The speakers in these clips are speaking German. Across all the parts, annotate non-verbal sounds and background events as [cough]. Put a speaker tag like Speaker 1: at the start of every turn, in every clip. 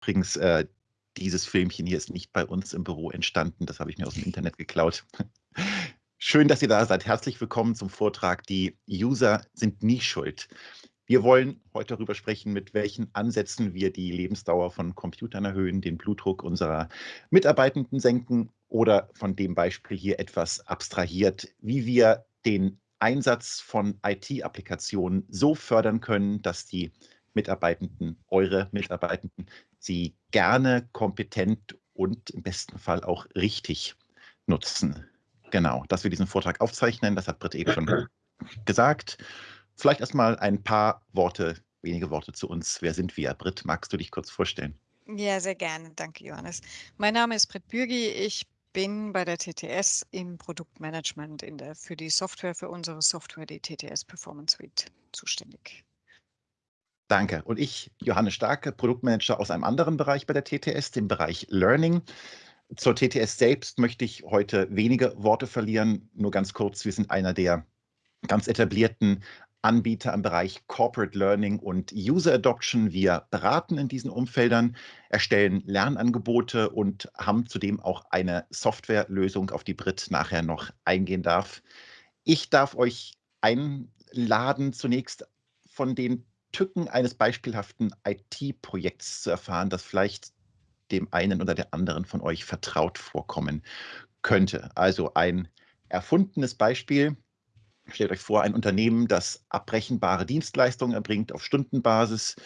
Speaker 1: Übrigens, äh, dieses Filmchen hier ist nicht bei uns im Büro entstanden. Das habe ich mir aus dem Internet geklaut. [laughs] Schön, dass ihr da seid. Herzlich willkommen zum Vortrag Die User sind nie schuld. Wir wollen heute darüber sprechen, mit welchen Ansätzen wir die Lebensdauer von Computern erhöhen, den Blutdruck unserer Mitarbeitenden senken oder von dem Beispiel hier etwas abstrahiert, wie wir den Einsatz von IT-Applikationen so fördern können, dass die Mitarbeitenden, eure Mitarbeitenden, sie gerne kompetent und im besten Fall auch richtig nutzen. Genau, dass wir diesen Vortrag aufzeichnen, das hat Britt eben schon gesagt. Vielleicht erstmal ein paar Worte, wenige Worte zu uns. Wer sind wir? Britt, magst du dich kurz vorstellen?
Speaker 2: Ja, sehr gerne. Danke, Johannes. Mein Name ist Britt Bürgi. Ich bin bei der TTS im Produktmanagement der, für die Software, für unsere Software, die TTS Performance Suite, zuständig.
Speaker 1: Danke. Und ich, Johannes Starke, Produktmanager aus einem anderen Bereich bei der TTS, dem Bereich Learning. Zur TTS selbst möchte ich heute wenige Worte verlieren, nur ganz kurz. Wir sind einer der ganz etablierten Anbieter im Bereich Corporate Learning und User Adoption. Wir beraten in diesen Umfeldern, erstellen Lernangebote und haben zudem auch eine Softwarelösung, auf die Brit nachher noch eingehen darf. Ich darf euch einladen, zunächst von den Tücken eines beispielhaften IT-Projekts zu erfahren, das vielleicht dem einen oder der anderen von euch vertraut vorkommen könnte. Also ein erfundenes Beispiel. Stellt euch vor, ein Unternehmen, das abbrechenbare Dienstleistungen erbringt auf Stundenbasis.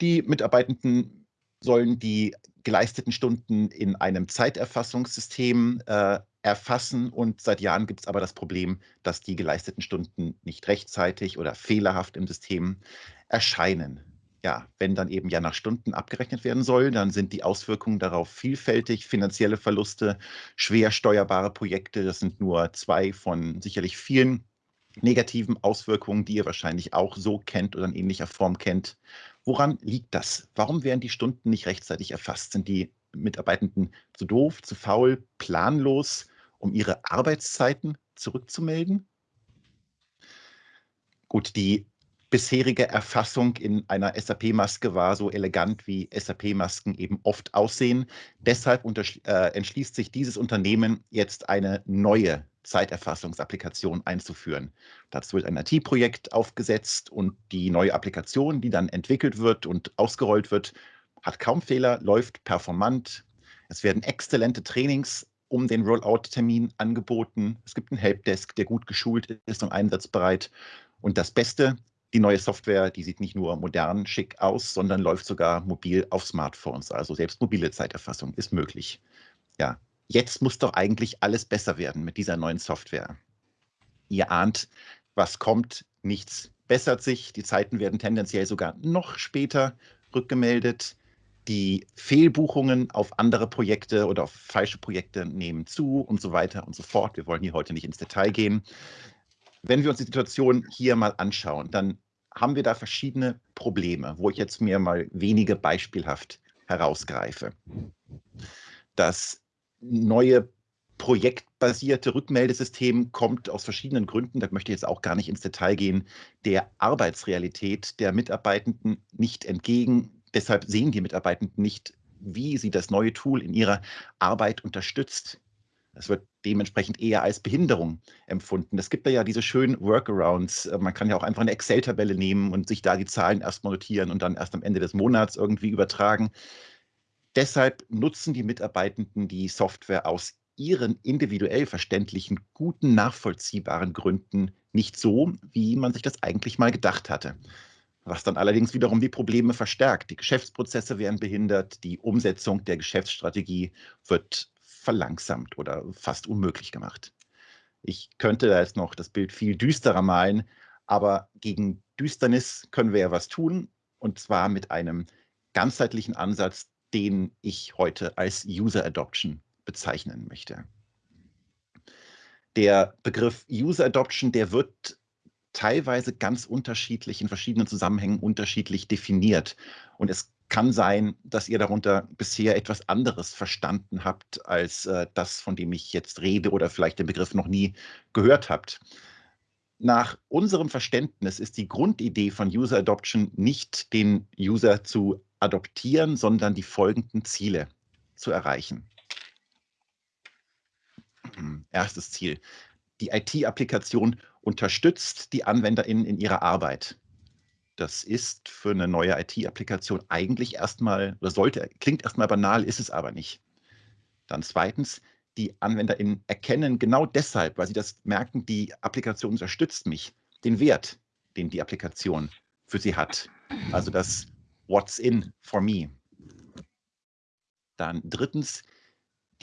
Speaker 1: Die Mitarbeitenden sollen die geleisteten Stunden in einem Zeiterfassungssystem äh, erfassen. Und seit Jahren gibt es aber das Problem, dass die geleisteten Stunden nicht rechtzeitig oder fehlerhaft im System erscheinen. Ja, wenn dann eben ja nach Stunden abgerechnet werden soll, dann sind die Auswirkungen darauf vielfältig. Finanzielle Verluste, schwer steuerbare Projekte, das sind nur zwei von sicherlich vielen negativen Auswirkungen, die ihr wahrscheinlich auch so kennt oder in ähnlicher Form kennt. Woran liegt das? Warum werden die Stunden nicht rechtzeitig erfasst? Sind die Mitarbeitenden zu doof, zu faul, planlos? Um ihre Arbeitszeiten zurückzumelden? Gut, die bisherige Erfassung in einer SAP-Maske war so elegant, wie SAP-Masken eben oft aussehen. Deshalb äh, entschließt sich dieses Unternehmen jetzt eine neue Zeiterfassungsapplikation einzuführen. Dazu wird ein IT-Projekt aufgesetzt und die neue Applikation, die dann entwickelt wird und ausgerollt wird, hat kaum Fehler, läuft performant. Es werden exzellente Trainings um den Rollout-Termin angeboten. Es gibt einen Helpdesk, der gut geschult ist und einsatzbereit. Und das Beste, die neue Software, die sieht nicht nur modern schick aus, sondern läuft sogar mobil auf Smartphones. Also selbst mobile Zeiterfassung ist möglich. Ja, jetzt muss doch eigentlich alles besser werden mit dieser neuen Software. Ihr ahnt, was kommt, nichts bessert sich. Die Zeiten werden tendenziell sogar noch später rückgemeldet. Die Fehlbuchungen auf andere Projekte oder auf falsche Projekte nehmen zu und so weiter und so fort. Wir wollen hier heute nicht ins Detail gehen. Wenn wir uns die Situation hier mal anschauen, dann haben wir da verschiedene Probleme, wo ich jetzt mir mal wenige beispielhaft herausgreife. Das neue projektbasierte Rückmeldesystem kommt aus verschiedenen Gründen, da möchte ich jetzt auch gar nicht ins Detail gehen, der Arbeitsrealität der Mitarbeitenden nicht entgegen. Deshalb sehen die Mitarbeitenden nicht, wie sie das neue Tool in ihrer Arbeit unterstützt. Es wird dementsprechend eher als Behinderung empfunden. Es gibt da ja diese schönen Workarounds. Äh, man kann ja auch einfach eine Excel-Tabelle nehmen und sich da die Zahlen erstmal notieren und dann erst am Ende des Monats irgendwie übertragen. Deshalb nutzen die Mitarbeitenden die Software aus ihren individuell verständlichen, guten, nachvollziehbaren Gründen nicht so, wie man sich das eigentlich mal gedacht hatte was dann allerdings wiederum die Probleme verstärkt. Die Geschäftsprozesse werden behindert, die Umsetzung der Geschäftsstrategie wird verlangsamt oder fast unmöglich gemacht. Ich könnte da jetzt noch das Bild viel düsterer malen, aber gegen Düsternis können wir ja was tun, und zwar mit einem ganzheitlichen Ansatz, den ich heute als User Adoption bezeichnen möchte. Der Begriff User Adoption, der wird teilweise ganz unterschiedlich in verschiedenen Zusammenhängen unterschiedlich definiert. Und es kann sein, dass ihr darunter bisher etwas anderes verstanden habt als äh, das, von dem ich jetzt rede oder vielleicht den Begriff noch nie gehört habt. Nach unserem Verständnis ist die Grundidee von User Adoption nicht, den User zu adoptieren, sondern die folgenden Ziele zu erreichen. Erstes Ziel. Die IT-Applikation unterstützt die AnwenderInnen in ihrer Arbeit. Das ist für eine neue IT-Applikation eigentlich erstmal, oder sollte, klingt erstmal banal, ist es aber nicht. Dann zweitens, die AnwenderInnen erkennen genau deshalb, weil sie das merken, die Applikation unterstützt mich, den Wert, den die Applikation für sie hat. Also das What's in for me. Dann drittens,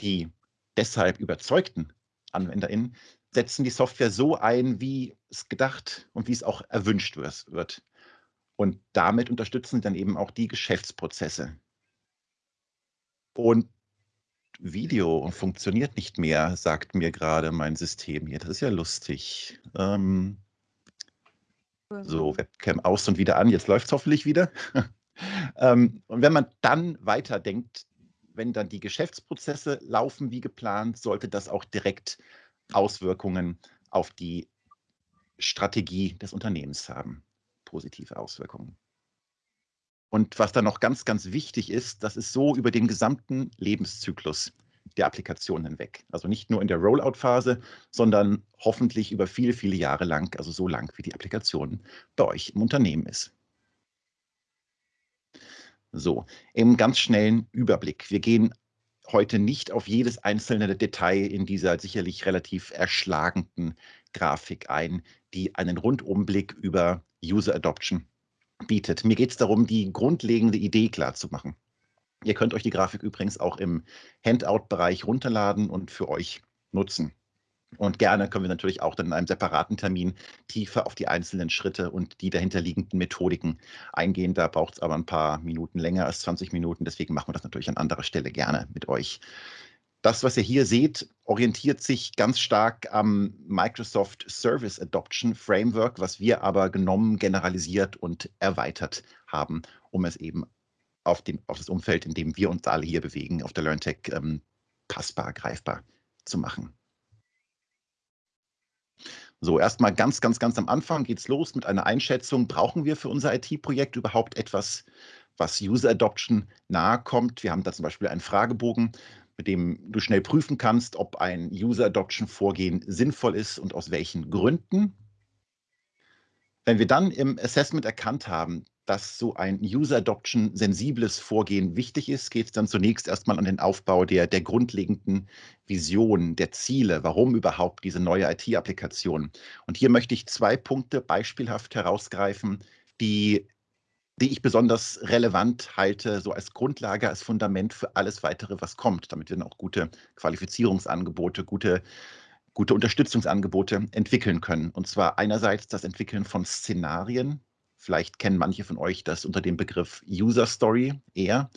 Speaker 1: die deshalb überzeugten AnwenderInnen setzen die Software so ein, wie es gedacht und wie es auch erwünscht wird. Und damit unterstützen sie dann eben auch die Geschäftsprozesse. Und Video funktioniert nicht mehr, sagt mir gerade mein System hier. Das ist ja lustig. Ähm, so, Webcam aus und wieder an. Jetzt läuft es hoffentlich wieder. [laughs] ähm, und wenn man dann weiterdenkt, wenn dann die Geschäftsprozesse laufen wie geplant, sollte das auch direkt Auswirkungen auf die Strategie des Unternehmens haben positive Auswirkungen. Und was dann noch ganz, ganz wichtig ist, das ist so über den gesamten Lebenszyklus der Applikation hinweg. Also nicht nur in der Rollout-Phase, sondern hoffentlich über viele, viele Jahre lang, also so lang, wie die Applikation bei euch im Unternehmen ist. So, im ganz schnellen Überblick. Wir gehen heute nicht auf jedes einzelne Detail in dieser sicherlich relativ erschlagenden Grafik ein, die einen Rundumblick über User Adoption bietet. Mir geht es darum, die grundlegende Idee klar zu machen. Ihr könnt euch die Grafik übrigens auch im Handout-Bereich runterladen und für euch nutzen. Und gerne können wir natürlich auch dann in einem separaten Termin tiefer auf die einzelnen Schritte und die dahinterliegenden Methodiken eingehen. Da braucht es aber ein paar Minuten länger als 20 Minuten. Deswegen machen wir das natürlich an anderer Stelle gerne mit euch. Das, was ihr hier seht, orientiert sich ganz stark am Microsoft Service Adoption Framework, was wir aber genommen, generalisiert und erweitert haben, um es eben auf, den, auf das Umfeld, in dem wir uns alle hier bewegen, auf der LearnTech ähm, passbar, greifbar zu machen. So, erstmal ganz, ganz, ganz am Anfang geht es los mit einer Einschätzung. Brauchen wir für unser IT-Projekt überhaupt etwas, was User Adoption nahe kommt? Wir haben da zum Beispiel einen Fragebogen, mit dem du schnell prüfen kannst, ob ein User Adoption Vorgehen sinnvoll ist und aus welchen Gründen. Wenn wir dann im Assessment erkannt haben, dass so ein User Adoption sensibles Vorgehen wichtig ist, geht es dann zunächst erstmal an den Aufbau der, der grundlegenden Vision, der Ziele, warum überhaupt diese neue IT-Applikation. Und hier möchte ich zwei Punkte beispielhaft herausgreifen, die die ich besonders relevant halte, so als Grundlage, als Fundament für alles weitere, was kommt, damit wir dann auch gute Qualifizierungsangebote, gute, gute Unterstützungsangebote entwickeln können. Und zwar einerseits das Entwickeln von Szenarien. Vielleicht kennen manche von euch das unter dem Begriff User Story eher.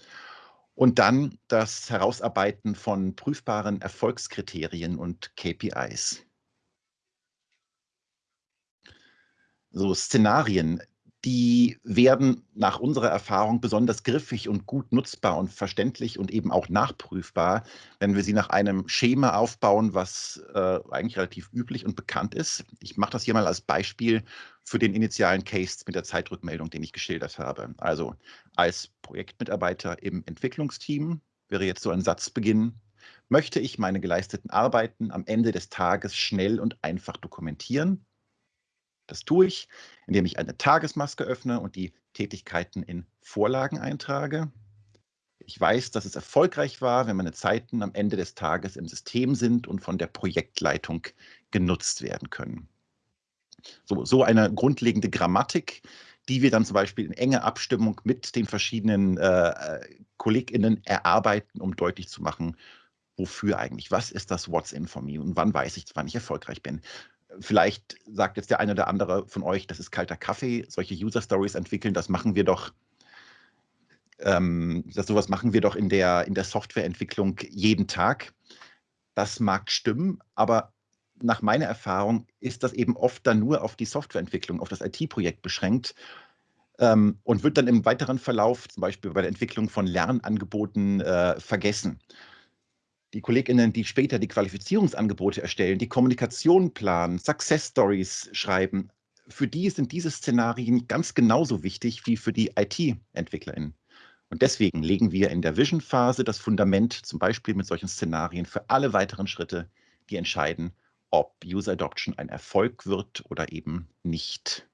Speaker 1: Und dann das Herausarbeiten von prüfbaren Erfolgskriterien und KPIs. So Szenarien die werden nach unserer Erfahrung besonders griffig und gut nutzbar und verständlich und eben auch nachprüfbar, wenn wir sie nach einem Schema aufbauen, was äh, eigentlich relativ üblich und bekannt ist. Ich mache das hier mal als Beispiel für den initialen Case mit der Zeitrückmeldung, den ich geschildert habe. Also als Projektmitarbeiter im Entwicklungsteam wäre jetzt so ein Satzbeginn, möchte ich meine geleisteten Arbeiten am Ende des Tages schnell und einfach dokumentieren das tue ich, indem ich eine Tagesmaske öffne und die Tätigkeiten in Vorlagen eintrage. Ich weiß, dass es erfolgreich war, wenn meine Zeiten am Ende des Tages im System sind und von der Projektleitung genutzt werden können. So, so eine grundlegende Grammatik, die wir dann zum Beispiel in enger Abstimmung mit den verschiedenen äh, KollegInnen erarbeiten, um deutlich zu machen, wofür eigentlich, was ist das What's in for me und wann weiß ich, wann ich erfolgreich bin. Vielleicht sagt jetzt der eine oder andere von euch, das ist kalter Kaffee, solche User Stories entwickeln, das machen wir doch, ähm, das, sowas machen wir doch in der, in der Softwareentwicklung jeden Tag. Das mag stimmen, aber nach meiner Erfahrung ist das eben oft dann nur auf die Softwareentwicklung, auf das IT-Projekt beschränkt ähm, und wird dann im weiteren Verlauf, zum Beispiel bei der Entwicklung von Lernangeboten, äh, vergessen die KollegInnen, die später die Qualifizierungsangebote erstellen, die Kommunikation planen, Success Stories schreiben, für die sind diese Szenarien ganz genauso wichtig wie für die IT-EntwicklerInnen. Und deswegen legen wir in der Vision-Phase das Fundament, zum Beispiel mit solchen Szenarien, für alle weiteren Schritte, die entscheiden, ob User Adoption ein Erfolg wird oder eben nicht.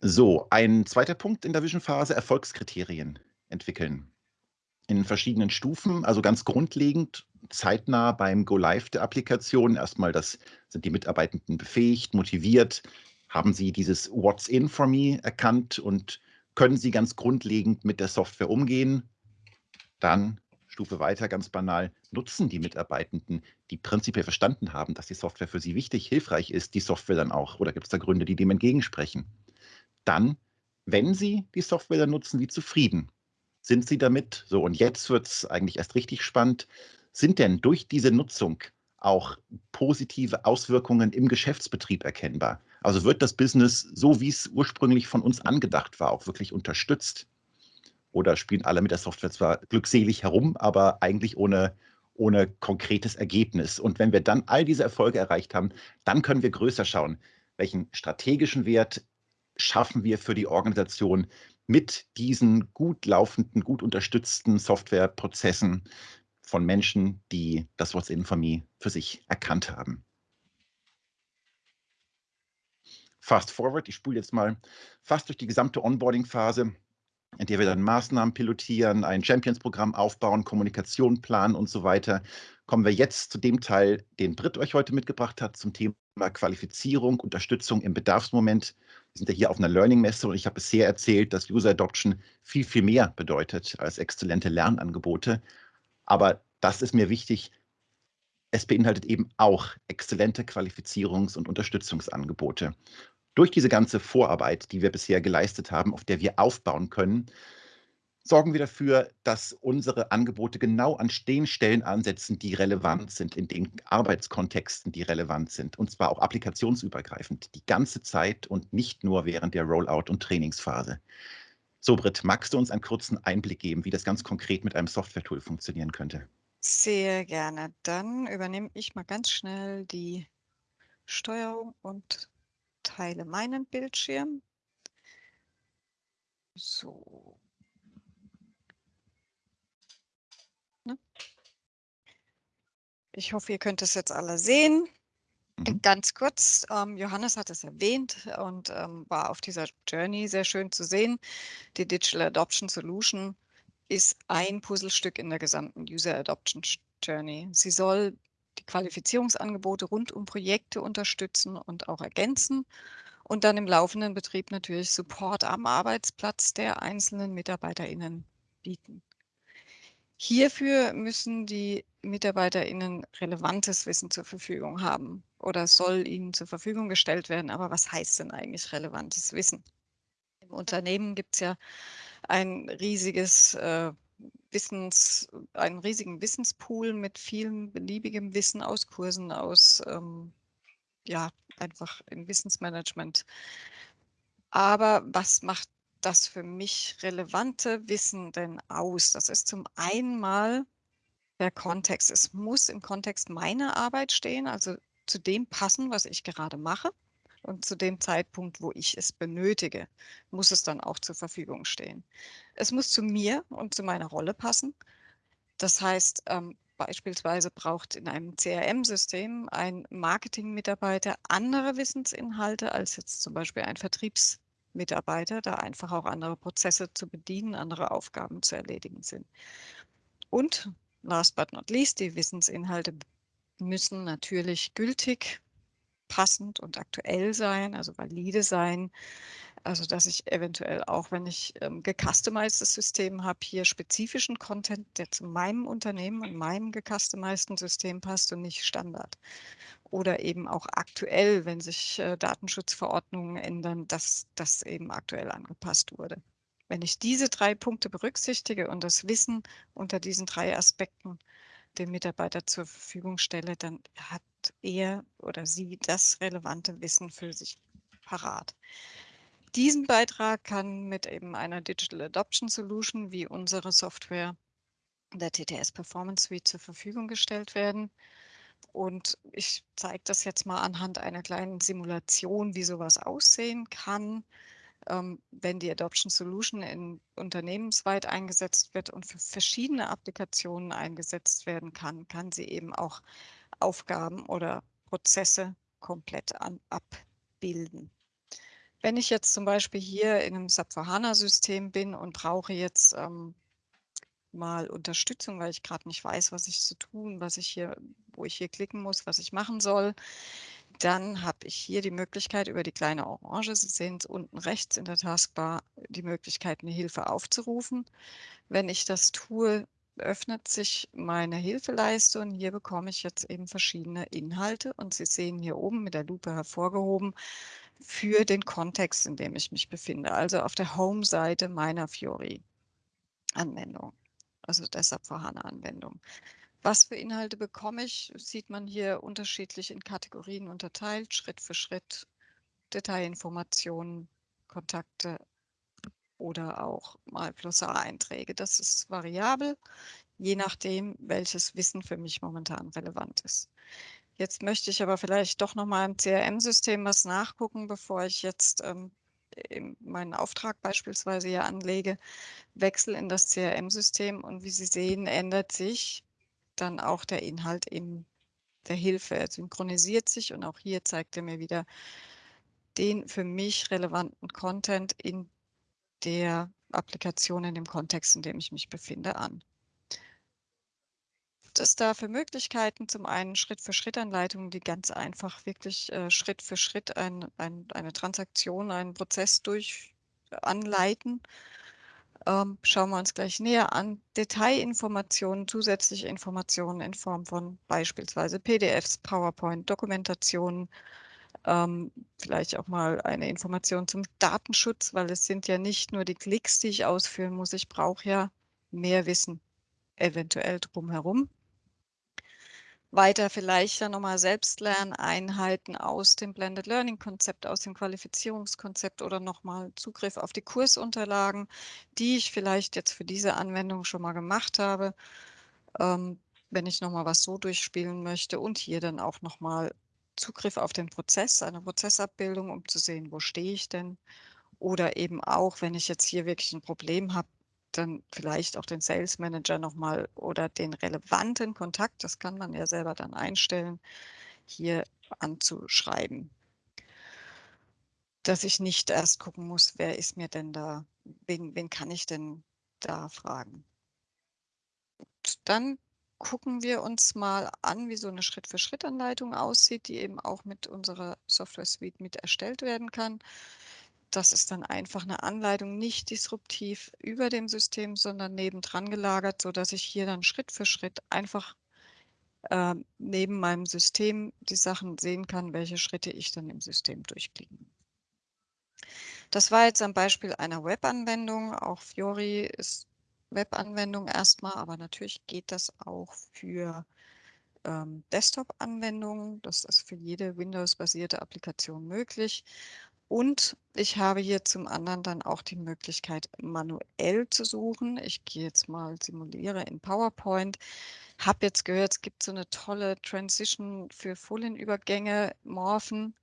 Speaker 1: So, ein zweiter Punkt in der Vision-Phase, Erfolgskriterien entwickeln. In verschiedenen Stufen, also ganz grundlegend, zeitnah beim Go-Live der Applikation. Erstmal, das sind die Mitarbeitenden befähigt, motiviert, haben sie dieses What's in for me erkannt und können sie ganz grundlegend mit der Software umgehen. Dann Stufe weiter, ganz banal, nutzen die Mitarbeitenden, die prinzipiell verstanden haben, dass die Software für sie wichtig, hilfreich ist, die Software dann auch? Oder gibt es da Gründe, die dem entgegensprechen? dann, wenn Sie die Software dann nutzen, wie zufrieden sind Sie damit? So, und jetzt wird es eigentlich erst richtig spannend. Sind denn durch diese Nutzung auch positive Auswirkungen im Geschäftsbetrieb erkennbar? Also wird das Business, so wie es ursprünglich von uns angedacht war, auch wirklich unterstützt? Oder spielen alle mit der Software zwar glückselig herum, aber eigentlich ohne, ohne konkretes Ergebnis? Und wenn wir dann all diese Erfolge erreicht haben, dann können wir größer schauen, welchen strategischen Wert schaffen wir für die Organisation mit diesen gut laufenden, gut unterstützten Softwareprozessen von Menschen, die das What's in for me für sich erkannt haben. Fast forward, ich spule jetzt mal fast durch die gesamte Onboarding-Phase, in der wir dann Maßnahmen pilotieren, ein Champions-Programm aufbauen, Kommunikation planen und so weiter. Kommen wir jetzt zu dem Teil, den Britt euch heute mitgebracht hat, zum Thema Qualifizierung, Unterstützung im Bedarfsmoment. Wir sind ja hier auf einer Learning-Messe und ich habe bisher erzählt, dass User Adoption viel, viel mehr bedeutet als exzellente Lernangebote. Aber das ist mir wichtig. Es beinhaltet eben auch exzellente Qualifizierungs- und Unterstützungsangebote. Durch diese ganze Vorarbeit, die wir bisher geleistet haben, auf der wir aufbauen können, sorgen wir dafür, dass unsere Angebote genau an den Stellen ansetzen, die relevant sind, in den Arbeitskontexten, die relevant sind, und zwar auch applikationsübergreifend, die ganze Zeit und nicht nur während der Rollout- und Trainingsphase. So, Britt, magst du uns einen kurzen Einblick geben, wie das ganz konkret mit einem Software-Tool funktionieren könnte?
Speaker 2: Sehr gerne. Dann übernehme ich mal ganz schnell die Steuerung und teile meinen Bildschirm. So, Ne? Ich hoffe, ihr könnt es jetzt alle sehen. Mhm. Ganz kurz, ähm, Johannes hat es erwähnt und ähm, war auf dieser Journey sehr schön zu sehen. Die Digital Adoption Solution ist ein Puzzlestück in der gesamten User Adoption Journey. Sie soll Qualifizierungsangebote rund um Projekte unterstützen und auch ergänzen und dann im laufenden Betrieb natürlich Support am Arbeitsplatz der einzelnen MitarbeiterInnen bieten. Hierfür müssen die MitarbeiterInnen relevantes Wissen zur Verfügung haben oder soll ihnen zur Verfügung gestellt werden. Aber was heißt denn eigentlich relevantes Wissen? Im Unternehmen gibt es ja ein riesiges äh, Wissens, einen riesigen Wissenspool mit vielem beliebigem Wissen aus Kursen, aus ähm, ja, einfach im Wissensmanagement. Aber was macht das für mich relevante Wissen denn aus? Das ist zum einen mal der Kontext. Es muss im Kontext meiner Arbeit stehen, also zu dem passen, was ich gerade mache. Und zu dem Zeitpunkt, wo ich es benötige, muss es dann auch zur Verfügung stehen. Es muss zu mir und zu meiner Rolle passen. Das heißt, ähm, beispielsweise braucht in einem CRM-System ein Marketing-Mitarbeiter andere Wissensinhalte als jetzt zum Beispiel ein Vertriebs- Mitarbeiter, da einfach auch andere Prozesse zu bedienen, andere Aufgaben zu erledigen sind. Und last but not least, die Wissensinhalte müssen natürlich gültig, passend und aktuell sein, also valide sein. Also dass ich eventuell auch, wenn ich ähm, gecustomized System habe, hier spezifischen Content, der zu meinem Unternehmen und meinem gecustomizeden System passt und nicht Standard oder eben auch aktuell, wenn sich äh, Datenschutzverordnungen ändern, dass das eben aktuell angepasst wurde. Wenn ich diese drei Punkte berücksichtige und das Wissen unter diesen drei Aspekten dem Mitarbeiter zur Verfügung stelle, dann hat er oder sie das relevante Wissen für sich parat. Diesen Beitrag kann mit eben einer Digital Adoption Solution wie unsere Software der TTS Performance Suite zur Verfügung gestellt werden. Und ich zeige das jetzt mal anhand einer kleinen Simulation, wie sowas aussehen kann. ähm, wenn die Adoption Solution in unternehmensweit eingesetzt wird und für verschiedene Applikationen eingesetzt werden kann, kann sie eben auch Aufgaben oder Prozesse komplett an, abbilden. Wenn ich jetzt zum Beispiel hier in einem SAP HANA-System bin und brauche jetzt ähm, mal Unterstützung, weil ich gerade nicht weiß, was ich zu tun, was ich hier, wo ich hier klicken muss, was ich machen soll, dann habe ich hier die Möglichkeit über die kleine Orange, Sie sehen es unten rechts in der Taskbar, die Möglichkeit, eine Hilfe aufzurufen. Wenn ich das tue, öffnet sich meine Hilfeleiste und hier bekomme ich jetzt eben verschiedene Inhalte und Sie sehen hier oben mit der Lupe hervorgehoben für den Kontext, in dem ich mich befinde, also auf der Home-Seite meiner Fiori-Anwendung, also deshalb vorhandene Anwendung. Was für Inhalte bekomme ich, sieht man hier unterschiedlich in Kategorien unterteilt, Schritt für Schritt, Detailinformationen, Kontakte oder auch mal Glossar-Einträge. Das ist variabel, je nachdem, welches Wissen für mich momentan relevant ist. Jetzt möchte ich aber vielleicht doch noch mal im CRM-System was nachgucken, bevor ich jetzt ähm, meinen Auftrag beispielsweise hier anlege, wechsel in das CRM-System und wie Sie sehen, ändert sich dann auch der Inhalt in der Hilfe. Er synchronisiert sich und auch hier zeigt er mir wieder den für mich relevanten Content in der Applikation, in dem Kontext, in dem ich mich befinde, an. Es da für Möglichkeiten? Zum einen Schritt-für-Schritt-Anleitungen, die ganz einfach wirklich äh, Schritt für Schritt ein, ein, eine Transaktion, einen Prozess durch anleiten ähm, schauen wir uns gleich näher an. Detailinformationen, zusätzliche Informationen in Form von beispielsweise PDFs, PowerPoint, Dokumentationen, ähm, vielleicht auch mal eine Information zum Datenschutz, weil es sind ja nicht nur die Klicks, die ich ausführen muss. Ich brauche ja mehr Wissen eventuell drumherum weiter vielleicht dann nochmal Selbstlerneinheiten aus dem Blended Learning Konzept, aus dem Qualifizierungskonzept oder nochmal Zugriff auf die Kursunterlagen, die ich vielleicht jetzt für diese Anwendung schon mal gemacht habe, ähm, wenn ich nochmal was so durchspielen möchte und hier dann auch nochmal Zugriff auf den Prozess, eine Prozessabbildung, um zu sehen, wo stehe ich denn. Oder eben auch, wenn ich jetzt hier wirklich ein Problem habe, dann vielleicht auch den Sales Manager nochmal oder den relevanten Kontakt, das kann man ja selber dann einstellen, hier anzuschreiben. Dass ich nicht erst gucken muss, wer ist mir denn da, wen, wen kann ich denn da fragen. Und dann gucken wir uns mal an, wie so eine Schritt-für-Schritt-Anleitung aussieht, die eben auch mit unserer Software Suite mit erstellt werden kann das ist dann einfach eine Anleitung, nicht disruptiv über dem System, sondern nebendran gelagert, sodass ich hier dann Schritt für Schritt einfach äh, neben meinem System die Sachen sehen kann, welche Schritte ich dann im System durchklicken. Das war jetzt am Beispiel einer Webanwendung. Auch Fiori ist Webanwendung erstmal, aber natürlich geht das auch für ähm, Desktop-Anwendungen. Das ist für jede Windows-basierte Applikation möglich. Und ich habe hier zum anderen dann auch die Möglichkeit, manuell zu suchen. Ich gehe jetzt mal, simuliere in PowerPoint. Habe jetzt gehört, es gibt so eine tolle Transition für Folienübergänge, Morphen.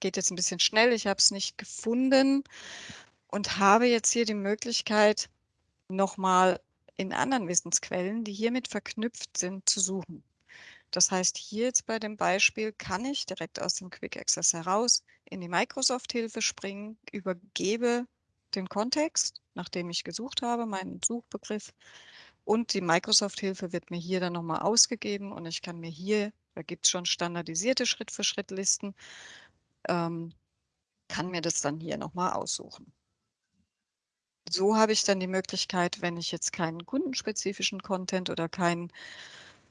Speaker 2: Geht jetzt ein bisschen schnell, ich habe es nicht gefunden und habe jetzt hier die Möglichkeit, nochmal in anderen Wissensquellen, die hiermit verknüpft sind, zu suchen. Das heißt, hier jetzt bei dem Beispiel kann ich direkt aus dem Quick Access heraus in die Microsoft-Hilfe springen, übergebe den Kontext, nachdem ich gesucht habe, meinen Suchbegriff und die Microsoft-Hilfe wird mir hier dann nochmal ausgegeben und ich kann mir hier, da gibt es schon standardisierte Schritt-für-Schritt-Listen, ähm, kann mir das dann hier nochmal aussuchen. So habe ich dann die Möglichkeit, wenn ich jetzt keinen kundenspezifischen Content oder keinen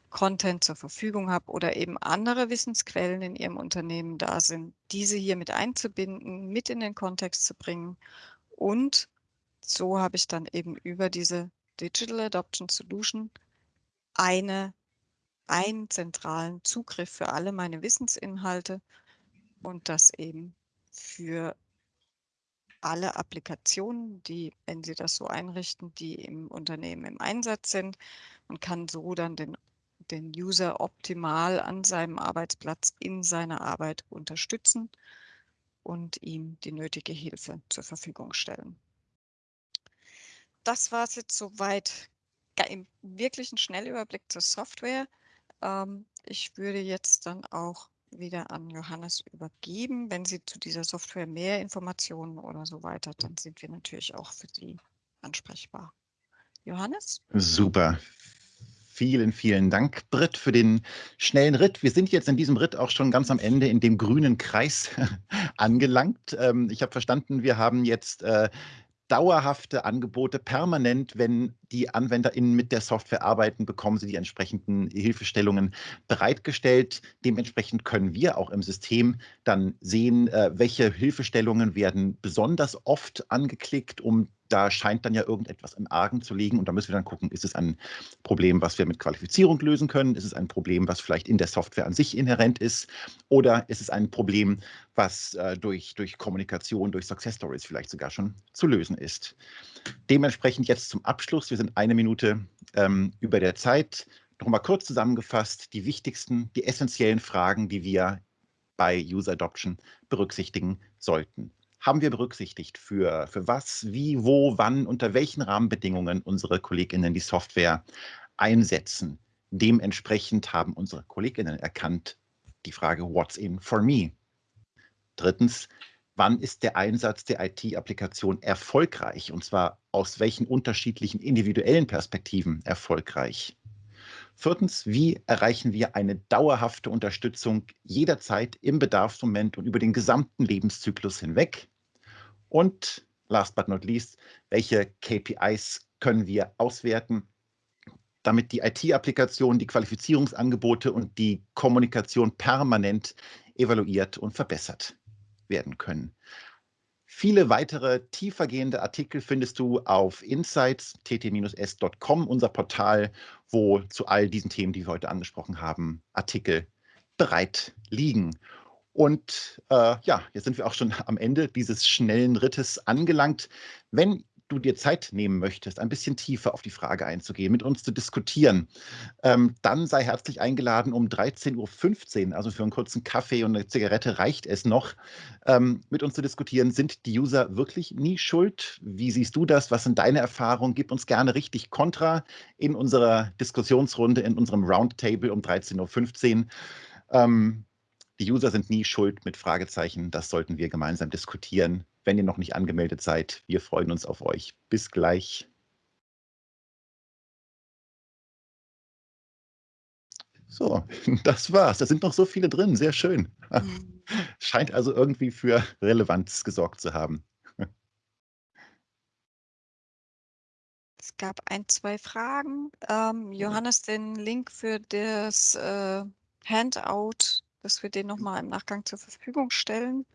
Speaker 2: Content zur Verfügung habe oder eben andere Wissensquellen in Ihrem Unternehmen da sind, diese hier mit einzubinden, mit in den Kontext zu bringen. Und so habe ich dann eben über diese Digital Adoption Solution eine, einen zentralen Zugriff für alle meine Wissensinhalte und das eben für alle Applikationen, die, wenn Sie das so einrichten, die im Unternehmen im Einsatz sind und kann so dann den den User optimal an seinem Arbeitsplatz in seiner Arbeit unterstützen und ihm die nötige Hilfe zur Verfügung stellen. Das war es jetzt soweit im wirklichen Schnellüberblick zur Software. Ähm, ich würde jetzt dann auch wieder an Johannes übergeben. Wenn Sie zu dieser Software mehr Informationen oder so weiter, dann sind wir natürlich auch für Sie ansprechbar. Johannes?
Speaker 1: Super. Vielen, vielen Dank, Britt, für den schnellen Ritt. Wir sind jetzt in diesem Ritt auch schon ganz am Ende in dem grünen Kreis [laughs] angelangt. Ähm, ich habe verstanden, wir haben jetzt äh, dauerhafte Angebote permanent, wenn die AnwenderInnen mit der Software arbeiten, bekommen sie die entsprechenden Hilfestellungen bereitgestellt. Dementsprechend können wir auch im System dann sehen, äh, welche Hilfestellungen werden besonders oft angeklickt, um da scheint dann ja irgendetwas im Argen zu liegen und da müssen wir dann gucken, ist es ein Problem, was wir mit Qualifizierung lösen können? Ist es ein Problem, was vielleicht in der Software an sich inhärent ist? Oder ist es ein Problem, was äh, durch, durch Kommunikation, durch Success Stories vielleicht sogar schon zu lösen ist? Dementsprechend jetzt zum Abschluss, wir sind eine Minute ähm, über der Zeit. Nochmal kurz zusammengefasst, die wichtigsten, die essentiellen Fragen, die wir bei User Adoption berücksichtigen sollten haben wir berücksichtigt, für, für was, wie, wo, wann, unter welchen Rahmenbedingungen unsere KollegInnen die Software einsetzen. Dementsprechend haben unsere KollegInnen erkannt die Frage, what's in for me? Drittens, wann ist der Einsatz der IT-Applikation erfolgreich? Und zwar aus welchen unterschiedlichen individuellen Perspektiven erfolgreich? Viertens, wie erreichen wir eine dauerhafte Unterstützung jederzeit im Bedarfsmoment und über den gesamten Lebenszyklus hinweg? Und last but not least, welche KPIs können wir auswerten, damit die IT-Applikation, die Qualifizierungsangebote und die Kommunikation permanent evaluiert und verbessert werden können. Viele weitere tiefergehende Artikel findest du auf insights tt-s.com, unser Portal, wo zu all diesen Themen, die wir heute angesprochen haben, Artikel bereit liegen. Und äh, ja, jetzt sind wir auch schon am Ende dieses schnellen Rittes angelangt. Wenn du dir Zeit nehmen möchtest, ein bisschen tiefer auf die Frage einzugehen, mit uns zu diskutieren, ähm, dann sei herzlich eingeladen um 13.15 Uhr, also für einen kurzen Kaffee und eine Zigarette reicht es noch, ähm, mit uns zu diskutieren. Sind die User wirklich nie schuld? Wie siehst du das? Was sind deine Erfahrungen? Gib uns gerne richtig Kontra in unserer Diskussionsrunde, in unserem Roundtable um 13.15 Uhr. Ähm, die User sind nie schuld mit Fragezeichen. Das sollten wir gemeinsam diskutieren. Wenn ihr noch nicht angemeldet seid, wir freuen uns auf euch. Bis gleich. So, [laughs] das war's. Da sind noch so viele drin. Sehr schön. Mhm. [laughs] Scheint also irgendwie für Relevanz gesorgt zu haben. [laughs]
Speaker 2: Es gab ein, zwei Fragen. Ähm, Johannes, den Link für das äh, Handout dass wir den nochmal im Nachgang zur Verfügung stellen.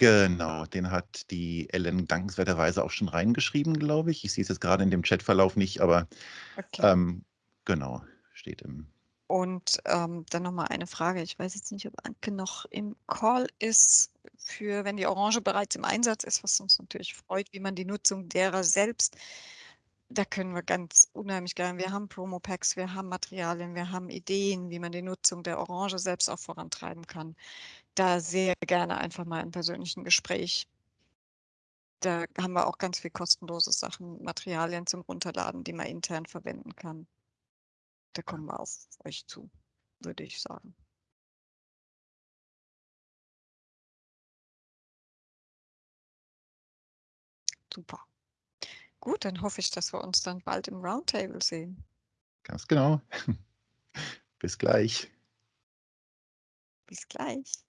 Speaker 1: Genau, den hat die Ellen dankenswerterweise auch schon reingeschrieben, glaube ich. Ich sehe es jetzt gerade in dem Chatverlauf nicht, aber okay. ähm, genau, steht im.
Speaker 2: Und ähm, dann nochmal eine Frage. Ich weiß jetzt nicht, ob Anke noch im Call ist, für wenn die Orange bereits im Einsatz ist, was uns natürlich freut, wie man die Nutzung derer selbst da können wir ganz unheimlich gerne. Wir haben Promo-Packs, wir haben Materialien, wir haben Ideen, wie man die Nutzung der Orange selbst auch vorantreiben kann. Da sehr gerne einfach mal im persönlichen Gespräch. Da haben wir auch ganz viel kostenlose Sachen, Materialien zum Runterladen, die man intern verwenden kann. Da kommen wir auf euch zu, würde ich sagen. Super. Gut, dann hoffe ich, dass wir uns dann bald im Roundtable sehen.
Speaker 1: Ganz genau. [laughs] Bis gleich.
Speaker 2: Bis gleich.